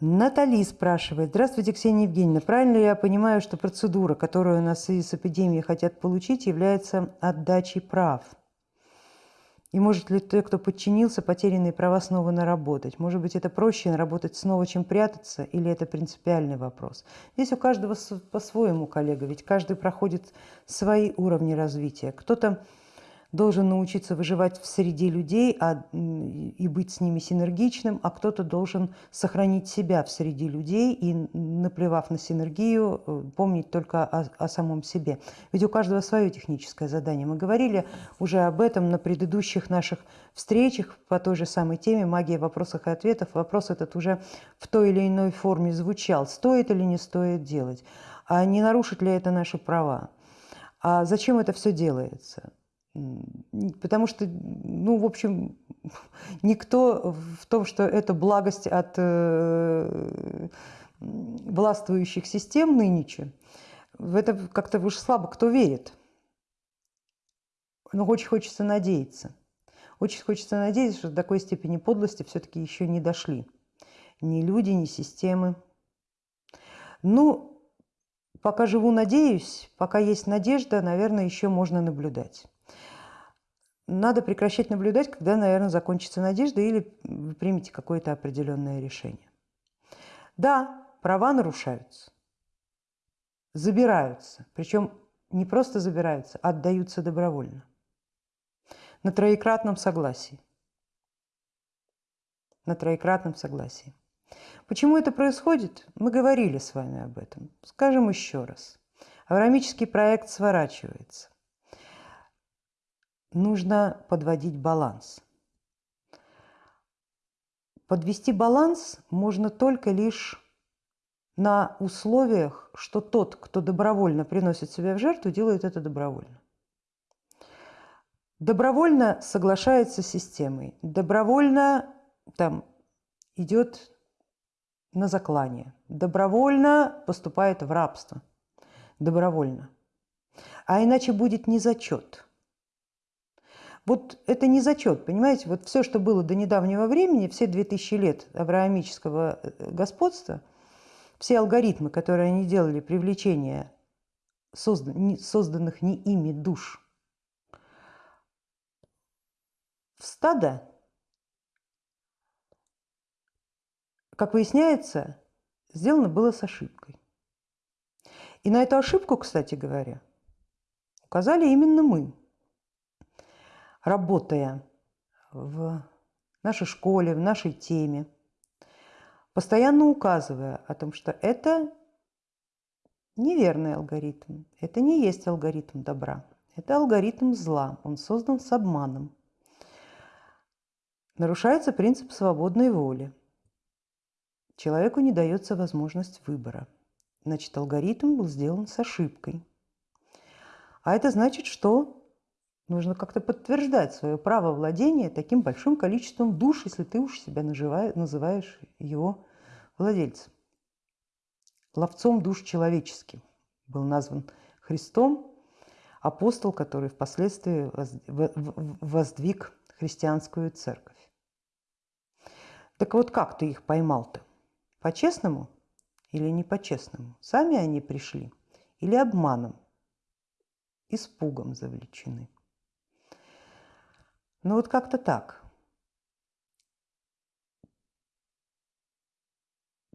Натали спрашивает. Здравствуйте, Ксения Евгеньевна. Правильно ли я понимаю, что процедура, которую у нас из эпидемии хотят получить, является отдачей прав? И может ли те, кто подчинился, потерянные права снова наработать? Может быть, это проще наработать снова, чем прятаться, или это принципиальный вопрос? Здесь у каждого по-своему, коллега, ведь каждый проходит свои уровни развития. Кто-то должен научиться выживать в среде людей а, и быть с ними синергичным, а кто-то должен сохранить себя в среде людей и, наплевав на синергию, э, помнить только о, о самом себе. Ведь у каждого свое техническое задание. Мы говорили уже об этом на предыдущих наших встречах по той же самой теме «Магия вопросов и ответов». Вопрос этот уже в той или иной форме звучал. Стоит или не стоит делать? А не нарушит ли это наши права? А зачем это все делается? Потому что, ну, в общем, никто в том, что это благость от э, властвующих систем нынче, в это как-то уж слабо кто верит. Но очень хочется надеяться. Очень хочется надеяться, что до такой степени подлости все-таки еще не дошли. Ни люди, ни системы. Ну, пока живу, надеюсь, пока есть надежда, наверное, еще можно наблюдать надо прекращать наблюдать, когда, наверное, закончится надежда или вы примете какое-то определенное решение. Да, права нарушаются, забираются, причем не просто забираются, а отдаются добровольно, на троекратном согласии. На троекратном согласии. Почему это происходит? Мы говорили с вами об этом. Скажем еще раз. Аврамический проект сворачивается нужно подводить баланс. Подвести баланс можно только лишь на условиях, что тот, кто добровольно приносит себя в жертву, делает это добровольно. Добровольно соглашается с системой, добровольно там идет на заклание, добровольно поступает в рабство, добровольно. А иначе будет не зачет – вот это не зачет, понимаете? Вот все, что было до недавнего времени, все 2000 лет авраамического э, господства, все алгоритмы, которые они делали, привлечение созданных не ими душ в стадо, как выясняется, сделано было с ошибкой. И на эту ошибку, кстати говоря, указали именно мы – работая в нашей школе, в нашей теме, постоянно указывая о том, что это неверный алгоритм, это не есть алгоритм добра, это алгоритм зла, он создан с обманом. Нарушается принцип свободной воли. Человеку не дается возможность выбора. Значит, алгоритм был сделан с ошибкой. А это значит, что Нужно как-то подтверждать свое право владения таким большим количеством душ, если ты уж себя называешь его владельцем. Ловцом душ человеческим был назван Христом, апостол, который впоследствии воздвиг христианскую церковь. Так вот, как ты их поймал-то? По-честному или не по-честному? Сами они пришли или обманом, испугом завлечены? Ну вот как-то так.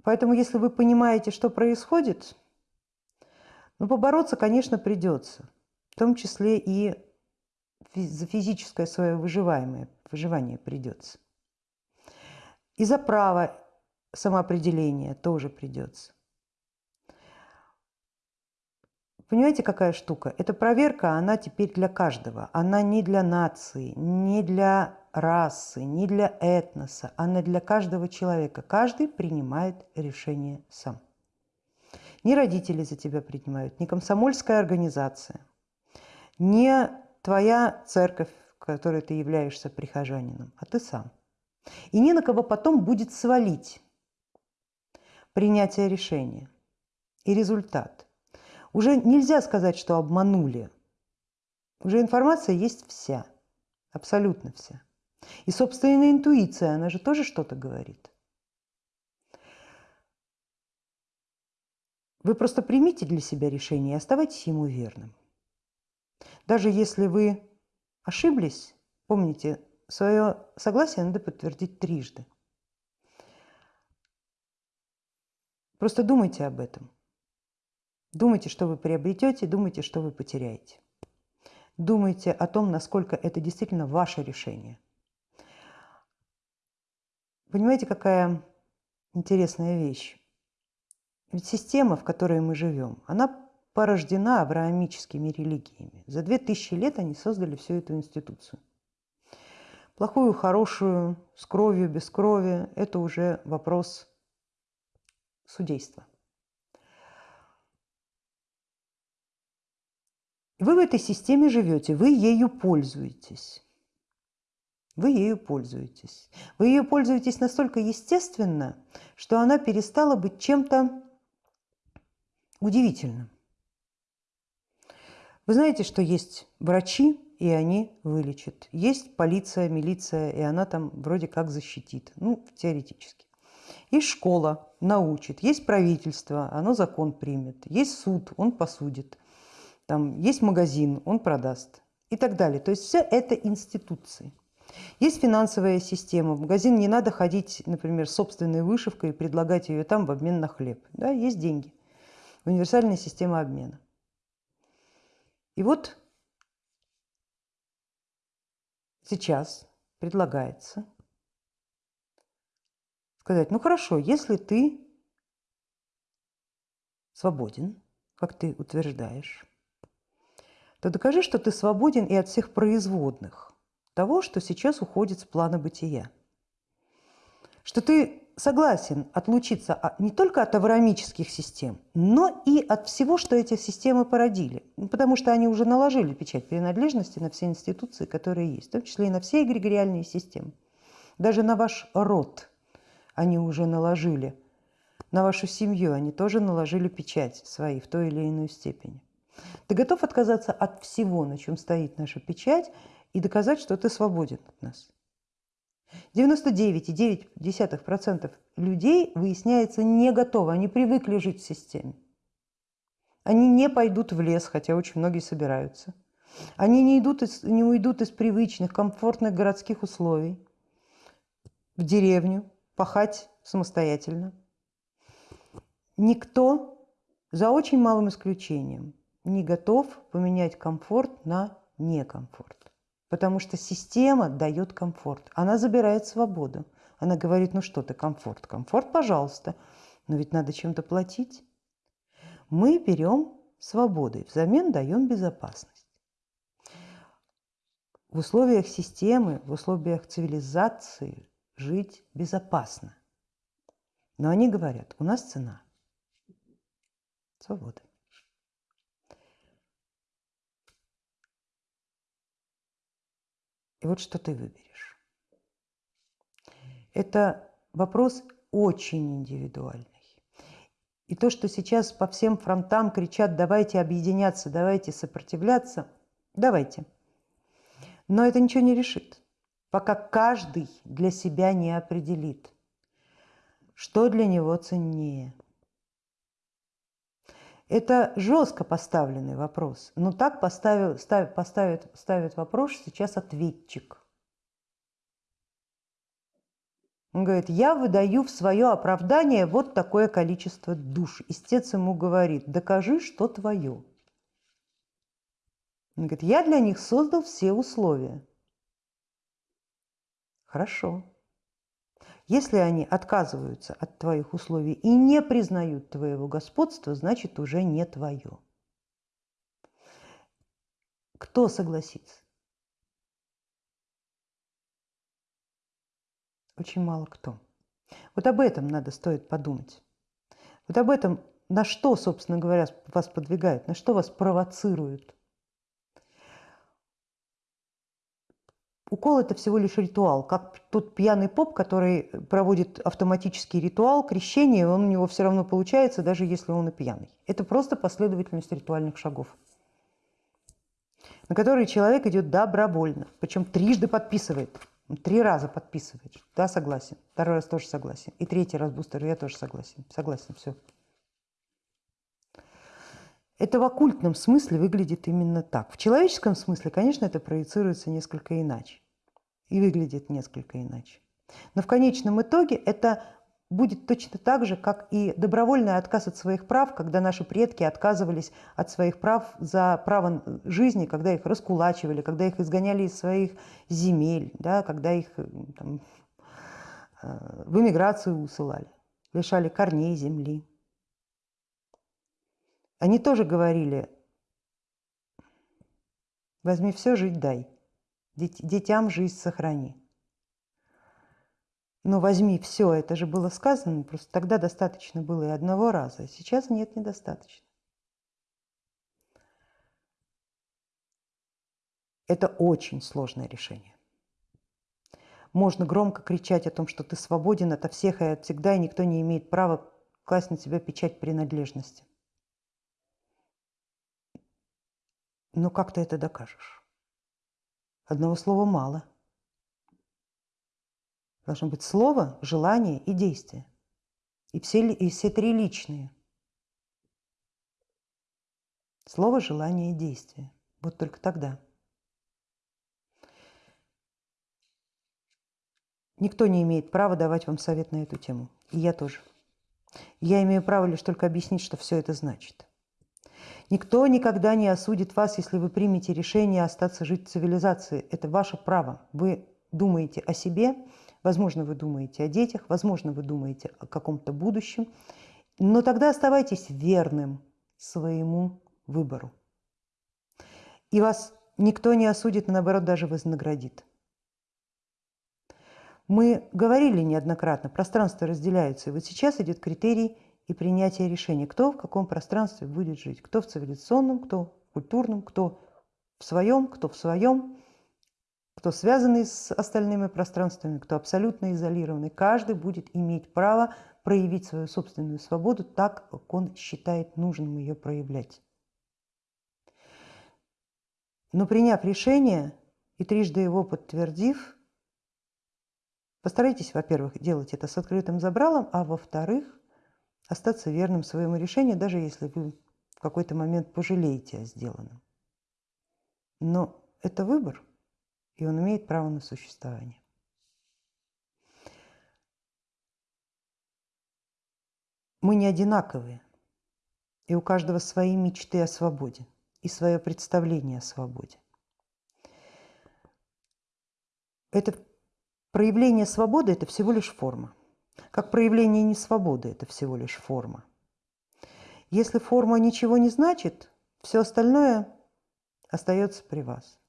Поэтому, если вы понимаете, что происходит, ну, побороться, конечно, придется. В том числе и за физическое свое выживаемое, выживание придется. И за право самоопределения тоже придется. Понимаете, какая штука? Эта проверка, она теперь для каждого. Она не для нации, не для расы, не для этноса. Она для каждого человека. Каждый принимает решение сам. Не родители за тебя принимают, не комсомольская организация, не твоя церковь, в которой ты являешься прихожанином, а ты сам. И не на кого потом будет свалить принятие решения и результат – уже нельзя сказать, что обманули. Уже информация есть вся, абсолютно вся. И собственная интуиция, она же тоже что-то говорит. Вы просто примите для себя решение и оставайтесь ему верным. Даже если вы ошиблись, помните, свое согласие надо подтвердить трижды. Просто думайте об этом. Думайте, что вы приобретете, думайте, что вы потеряете. Думайте о том, насколько это действительно ваше решение. Понимаете, какая интересная вещь? Ведь система, в которой мы живем, она порождена авраамическими религиями. За две тысячи лет они создали всю эту институцию. Плохую, хорошую, с кровью, без крови – это уже вопрос судейства. Вы в этой системе живете, вы ею пользуетесь. Вы ею пользуетесь. Вы ее пользуетесь настолько естественно, что она перестала быть чем-то удивительным. Вы знаете, что есть врачи, и они вылечат. Есть полиция, милиция, и она там вроде как защитит. Ну, теоретически. Есть школа, научит. Есть правительство, оно закон примет. Есть суд, он посудит там есть магазин, он продаст и так далее. То есть все это институции. Есть финансовая система. В магазин не надо ходить, например, с собственной вышивкой и предлагать ее там в обмен на хлеб. Да, есть деньги. Универсальная система обмена. И вот сейчас предлагается сказать, ну хорошо, если ты свободен, как ты утверждаешь, то докажи, что ты свободен и от всех производных того, что сейчас уходит с плана бытия. Что ты согласен отлучиться не только от авраамических систем, но и от всего, что эти системы породили. Ну, потому что они уже наложили печать принадлежности на все институции, которые есть, в том числе и на все эгрегориальные системы. Даже на ваш род они уже наложили, на вашу семью они тоже наложили печать свои в той или иной степени. Ты готов отказаться от всего, на чем стоит наша печать, и доказать, что ты свободен от нас. 99,9% людей, выясняется, не готовы, они привыкли жить в системе. Они не пойдут в лес, хотя очень многие собираются. Они не, идут из, не уйдут из привычных, комфортных городских условий в деревню, пахать самостоятельно. Никто, за очень малым исключением, не готов поменять комфорт на некомфорт. Потому что система дает комфорт. Она забирает свободу. Она говорит, ну что ты, комфорт, комфорт, пожалуйста. Но ведь надо чем-то платить. Мы берем свободы, взамен даем безопасность. В условиях системы, в условиях цивилизации жить безопасно. Но они говорят, у нас цена – свобода. И вот что ты выберешь. Это вопрос очень индивидуальный. И то, что сейчас по всем фронтам кричат, давайте объединяться, давайте сопротивляться, давайте. Но это ничего не решит, пока каждый для себя не определит, что для него ценнее – это жестко поставленный вопрос, но так поставил, ставит, поставит, ставит вопрос сейчас ответчик. Он говорит, я выдаю в свое оправдание вот такое количество душ. Истец ему говорит, докажи, что твое. Он говорит, я для них создал все условия. Хорошо. Если они отказываются от твоих условий и не признают твоего господства, значит уже не твое. Кто согласится? Очень мало кто. Вот об этом надо стоит подумать. Вот об этом, на что, собственно говоря, вас подвигают, на что вас провоцируют – Укол – это всего лишь ритуал, как тот пьяный поп, который проводит автоматический ритуал крещения, он у него все равно получается, даже если он и пьяный. Это просто последовательность ритуальных шагов, на которые человек идет добровольно, причем трижды подписывает, три раза подписывает. Да, согласен. Второй раз тоже согласен. И третий раз бустер, я тоже согласен. Согласен, все. Это в оккультном смысле выглядит именно так. В человеческом смысле, конечно, это проецируется несколько иначе и выглядит несколько иначе. Но в конечном итоге это будет точно так же, как и добровольный отказ от своих прав, когда наши предки отказывались от своих прав за право жизни, когда их раскулачивали, когда их изгоняли из своих земель, да, когда их там, э, в эмиграцию усылали, лишали корней земли. Они тоже говорили, возьми все, жить дай, детям жизнь сохрани. Но возьми все, это же было сказано, просто тогда достаточно было и одного раза, а сейчас нет, недостаточно. Это очень сложное решение. Можно громко кричать о том, что ты свободен ото всех и от всегда, и никто не имеет права класть на тебя печать принадлежности. Но как ты это докажешь? Одного слова мало. Должно быть слово, желание и действие. И все, и все три личные. Слово, желание и действие. Вот только тогда. Никто не имеет права давать вам совет на эту тему. И я тоже. Я имею право лишь только объяснить, что все это значит. Никто никогда не осудит вас, если вы примете решение остаться жить в цивилизации. Это ваше право. Вы думаете о себе, возможно, вы думаете о детях, возможно, вы думаете о каком-то будущем, но тогда оставайтесь верным своему выбору. И вас никто не осудит, а наоборот, даже вознаградит. Мы говорили неоднократно, пространство разделяются, и вот сейчас идет критерий и принятие решения, кто в каком пространстве будет жить, кто в цивилизационном, кто в культурном, кто в своем, кто в своем, кто связанный с остальными пространствами, кто абсолютно изолированный. Каждый будет иметь право проявить свою собственную свободу так, как он считает нужным ее проявлять. Но приняв решение и трижды его подтвердив, постарайтесь, во-первых, делать это с открытым забралом, а во-вторых, остаться верным своему решению, даже если вы в какой-то момент пожалеете о сделанном. Но это выбор, и он имеет право на существование. Мы не одинаковые, и у каждого свои мечты о свободе и свое представление о свободе. Это проявление свободы – это всего лишь форма как проявление несвободы, это всего лишь форма. Если форма ничего не значит, все остальное остается при вас.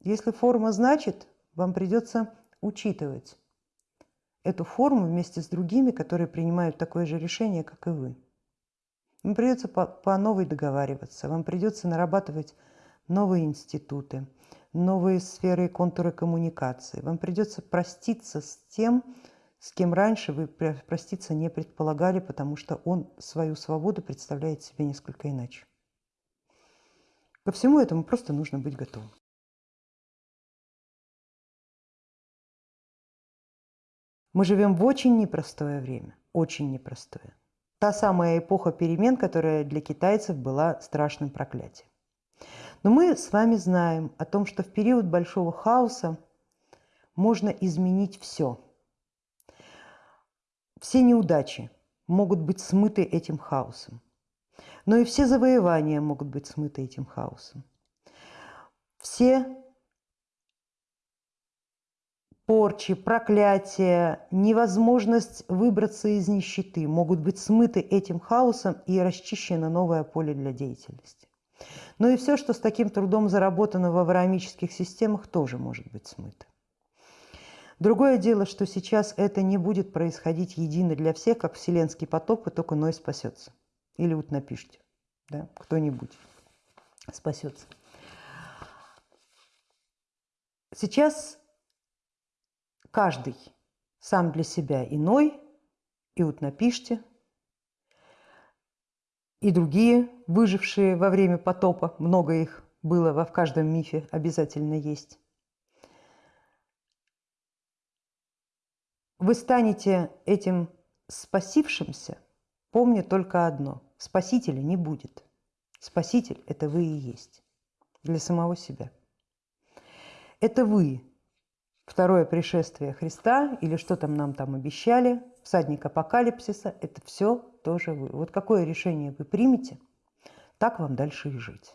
Если форма значит, вам придется учитывать эту форму вместе с другими, которые принимают такое же решение, как и вы. Вам придется по, по новой договариваться, вам придется нарабатывать новые институты, новые сферы и контуры коммуникации. Вам придется проститься с тем, с кем раньше вы проститься не предполагали, потому что он свою свободу представляет себе несколько иначе. Ко всему этому просто нужно быть готовым. Мы живем в очень непростое время, очень непростое. Та самая эпоха перемен, которая для китайцев была страшным проклятием. Но мы с вами знаем о том, что в период большого хаоса можно изменить все – все неудачи могут быть смыты этим хаосом, но и все завоевания могут быть смыты этим хаосом. Все порчи, проклятия, невозможность выбраться из нищеты могут быть смыты этим хаосом и расчищено новое поле для деятельности. Но и все, что с таким трудом заработано в авраамических системах, тоже может быть смыто. Другое дело, что сейчас это не будет происходить едино для всех, как вселенский потоп, и только Ной спасется. Или вот напишите, да, кто-нибудь спасется. Сейчас каждый сам для себя иной, и вот напишите, и другие, выжившие во время потопа, много их было, в каждом мифе обязательно есть. Вы станете этим спасившимся, помня только одно – спасителя не будет. Спаситель – это вы и есть для самого себя. Это вы, второе пришествие Христа или что там нам там обещали, всадник апокалипсиса – это все тоже вы. Вот какое решение вы примете, так вам дальше и жить.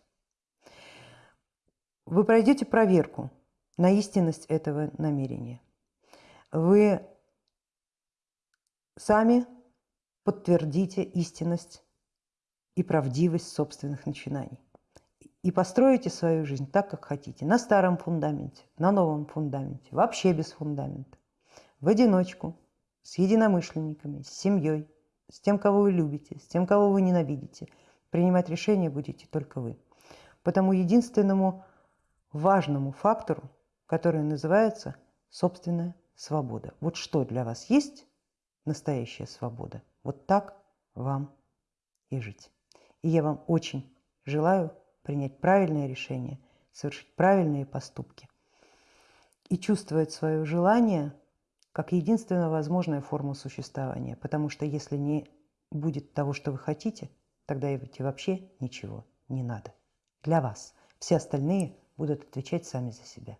Вы пройдете проверку на истинность этого намерения. Вы сами подтвердите истинность и правдивость собственных начинаний. И построите свою жизнь так, как хотите. На старом фундаменте, на новом фундаменте, вообще без фундамента. В одиночку, с единомышленниками, с семьей, с тем, кого вы любите, с тем, кого вы ненавидите. Принимать решения будете только вы. Потому единственному важному фактору, который называется собственная свобода. Вот что для вас есть настоящая свобода, вот так вам и жить. И я вам очень желаю принять правильное решение, совершить правильные поступки и чувствовать свое желание как единственная возможная форма существования. Потому что если не будет того, что вы хотите, тогда и вообще ничего не надо. Для вас. Все остальные будут отвечать сами за себя.